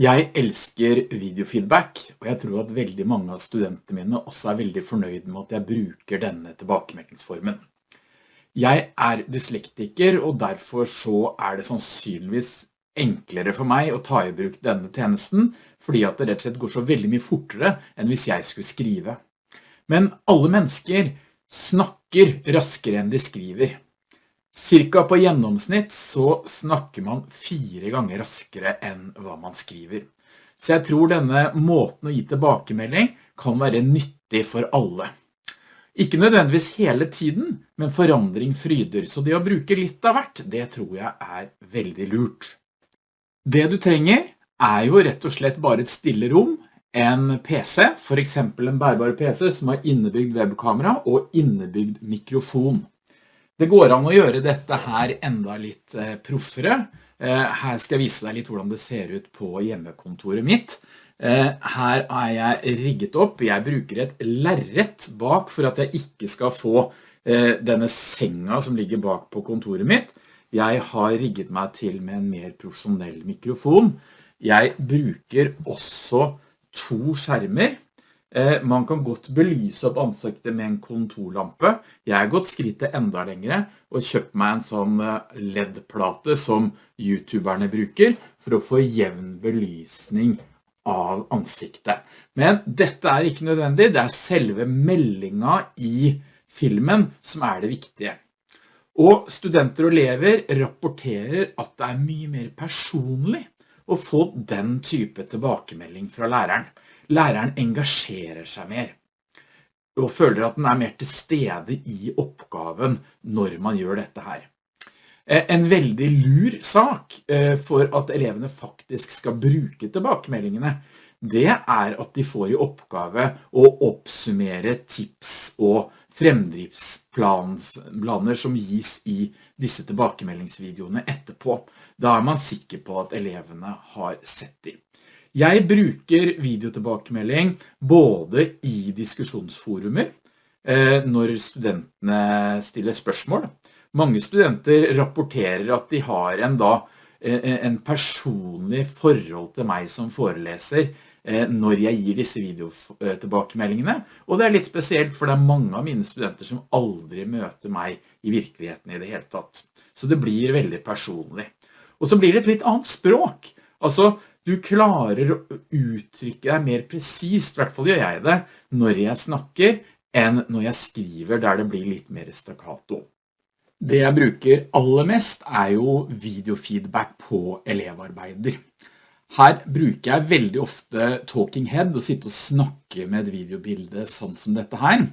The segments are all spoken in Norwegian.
Jeg elsker videofeedback, og jeg tror at veldig mange av studentene mine også er veldig fornøyd med at jeg bruker denne tilbakemeldingsformen. Jeg er dyslektiker, og derfor så er det sannsynligvis enklere for meg å ta i bruk denne tjenesten, fordi at det rett og slett går så veldig mye fortere enn hvis jeg skulle skrive. Men alle mennesker snakker raskere enn de skriver. Cirka på gjennomsnitt så snakker man fire ganger raskere enn hva man skriver. Så jeg tror denne måten å gi tilbakemelding kan være nyttig for alle. Ikke nødvendigvis hele tiden, men forandring fryder, så det å bruke litt av hvert, det tror jeg er veldig lurt. Det du trenger er jo rett og slett bare et stille rom, en PC, for eksempel en bærbar PC som har innebygd webkamera og innebygd mikrofon. Det går an å gjøre dette her enda litt eh, proffere. Eh, her skal jeg vise deg litt hvordan det ser ut på hjemmekontoret mitt. Eh, her er jeg rigget opp. Jeg bruker et lærrett bak for at jeg ikke skal få denne senga som ligger bak på kontoret mitt. Jeg har rigget meg til med en mer profesjonell mikrofon. Jeg bruker også to skjermer man kan godt belyse opp ansiktet med en kontorlampe. Jeg har gått skrittet enda lengre og kjøpt meg en sånn eh, LED-plate som youtuberne bruker for å få jevn belysning av ansiktet. Men dette er ikke nødvendig, det er selve meldingen i filmen som er det viktige. Og studenter og elever rapporterer at det er mye mer personlig å få den type tilbakemelding fra læreren læreren engasjerer seg mer og føler at den er mer til stede i oppgaven når man gjør dette her. Eh, en veldig lur sak eh, for at elevene faktisk skal bruke tilbakemeldingene, det er at de får i oppgave å oppsummere tips og fremdriftsplaner som gis i disse tilbakemeldingsvideoene etterpå. Da er man sikker på at elevene har sett dem. Jeg bruker videotilbakemelding både i diskusjonsforumer, eh, når studentene stiller spørsmål. Mange studenter rapporterer at de har en, da, eh, en personlig forhold til meg som foreleser når jeg gir disse videotilbakemeldingene. Og det er litt spesielt, for det er mange av mine studenter som aldri møter meg i virkeligheten i det hele tatt. Så det blir veldig personlig. Og så blir det et litt annet språk. Altså, du klarer å uttrykke deg mer presist, i hvert fall gjør jeg det, når jeg snakker, enn når jeg skriver der det blir litt mer staccato. Det jeg bruker aller mest er jo videofeedback på elevarbeider. Her bruker jeg veldig ofte talking head og sitte og snakke med et videobilde sånn som dette her.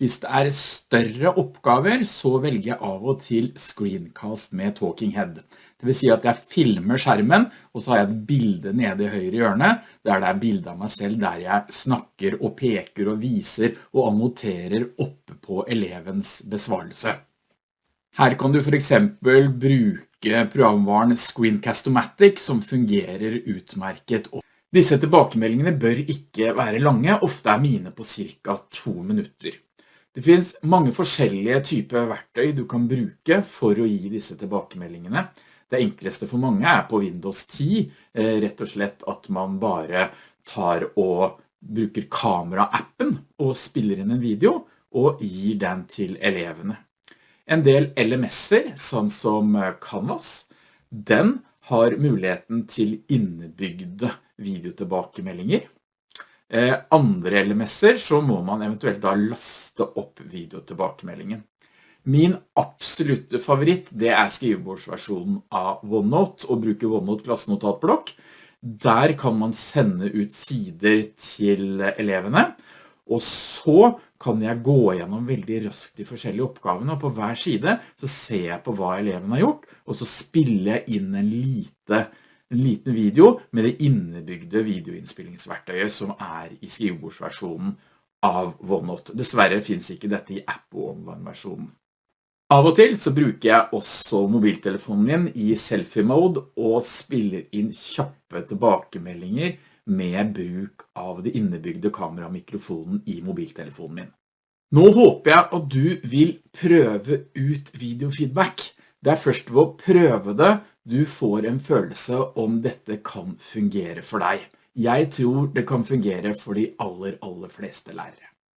Hvis det er større oppgaver, så velger jeg av og til screencast med talking head. Det vil si at jeg filmer skjermen, og så har jeg et bilde nede i høyre hjørne, der det er bilde av meg selv, der jeg snakker og peker og viser og annoterer oppe på elevens besvarelse. Her kan du for eksempel bruke programvaren Screencast-O-Matic, som fungerer utmerket. Disse tilbakemeldingene bør ikke være lange, ofte er mine på cirka to minutter. Det finns mange forskjellige typer verktøy du kan bruke for å gi disse tilbakemeldingene. Det enkleste for mange er på Windows 10, eh, rett og slett at man bare tar og bruker kamera-appen og spiller inn en video og gir den til elevene. En del LMS-er, sånn som eh, Canvas, den har muligheten til innebygde videotilbakemeldinger. Eh, andre LMS-er så må man eventuelt da laste opp videotilbakemeldingen. Min absolutte favoritt det er skrivebordsversjonen av OneNote og bruke OneNote klassenotatblokk. Der kan man sende ut sider til elevene, og så kan jeg gå gjennom veldig raskt de forskjellige oppgavene, og på hver side så ser jeg på hva eleven har gjort, og så spiller jeg inn en lite en liten video med det innebygde videoinnspillingsverktøyet som er i skrivebordsversjonen av OneNote. Dessverre finnes ikke dette i app- og online-versjonen. Av og til så bruker jeg også mobiltelefonen min i selfie-mode og spiller inn kjappe tilbakemeldinger med bruk av det innebygde kameramikrofonen i mobiltelefonen min. Nå håper jeg at du vil prøve ut videofeedback. Det er først ved å prøve det du får en følelse om dette kan fungere for deg. Jeg tror det kan fungere for de aller, aller fleste lærere.